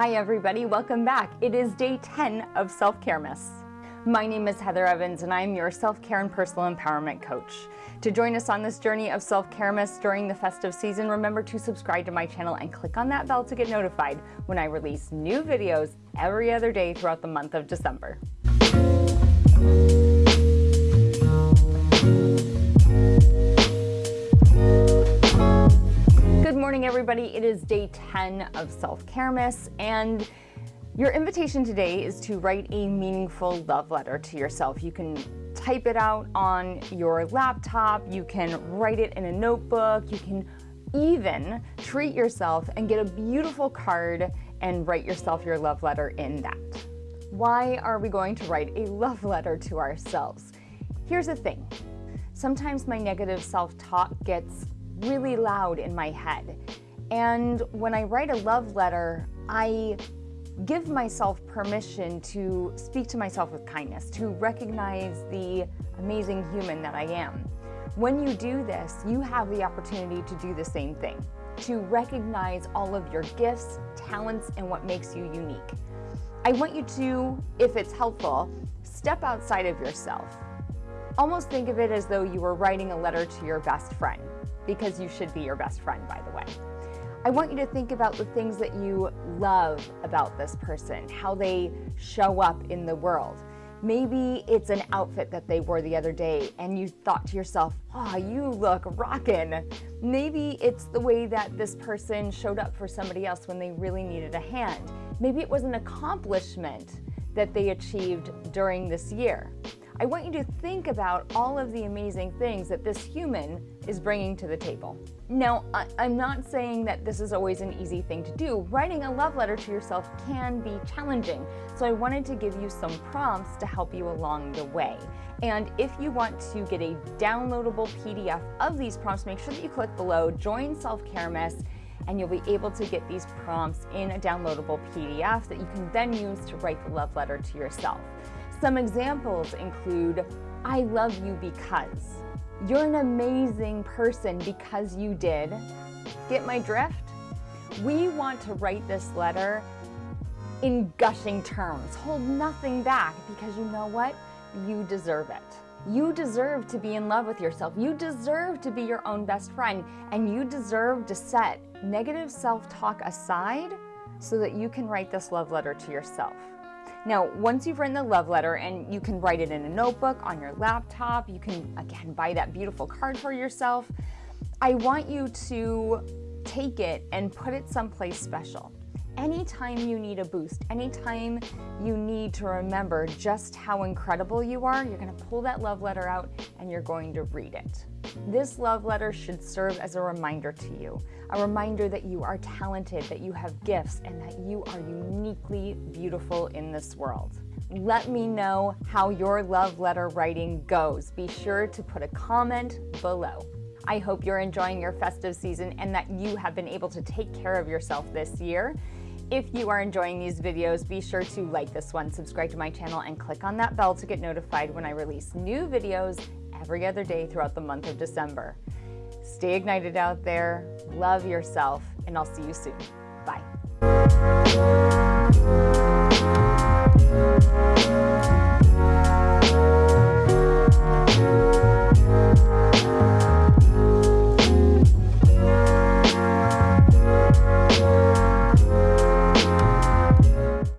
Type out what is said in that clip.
Hi everybody, welcome back. It is day 10 of Self-Caremas. My name is Heather Evans and I'm your self-care and personal empowerment coach. To join us on this journey of Self-Caremas during the festive season, remember to subscribe to my channel and click on that bell to get notified when I release new videos every other day throughout the month of December. Morning, everybody. It is day 10 of Self-Caremas, and your invitation today is to write a meaningful love letter to yourself. You can type it out on your laptop, you can write it in a notebook, you can even treat yourself and get a beautiful card and write yourself your love letter in that. Why are we going to write a love letter to ourselves? Here's the thing. Sometimes my negative self-talk gets really loud in my head. And when I write a love letter, I give myself permission to speak to myself with kindness, to recognize the amazing human that I am. When you do this, you have the opportunity to do the same thing, to recognize all of your gifts, talents, and what makes you unique. I want you to, if it's helpful, step outside of yourself. Almost think of it as though you were writing a letter to your best friend because you should be your best friend, by the way. I want you to think about the things that you love about this person, how they show up in the world. Maybe it's an outfit that they wore the other day and you thought to yourself, oh, you look rockin'. Maybe it's the way that this person showed up for somebody else when they really needed a hand. Maybe it was an accomplishment that they achieved during this year. I want you to think about all of the amazing things that this human is bringing to the table. Now, I'm not saying that this is always an easy thing to do. Writing a love letter to yourself can be challenging, so I wanted to give you some prompts to help you along the way. And if you want to get a downloadable PDF of these prompts, make sure that you click below, join Self-Caremas, and you'll be able to get these prompts in a downloadable PDF that you can then use to write the love letter to yourself. Some examples include, I love you because. You're an amazing person because you did. Get my drift? We want to write this letter in gushing terms. Hold nothing back because you know what? You deserve it. You deserve to be in love with yourself. You deserve to be your own best friend. And you deserve to set negative self-talk aside so that you can write this love letter to yourself. Now, once you've written the love letter and you can write it in a notebook, on your laptop, you can, again, buy that beautiful card for yourself. I want you to take it and put it someplace special. Anytime you need a boost, anytime you need to remember just how incredible you are, you're gonna pull that love letter out and you're going to read it. This love letter should serve as a reminder to you, a reminder that you are talented, that you have gifts, and that you are uniquely beautiful in this world. Let me know how your love letter writing goes. Be sure to put a comment below. I hope you're enjoying your festive season and that you have been able to take care of yourself this year. If you are enjoying these videos, be sure to like this one, subscribe to my channel, and click on that bell to get notified when I release new videos every other day throughout the month of December. Stay ignited out there, love yourself, and I'll see you soon. Bye.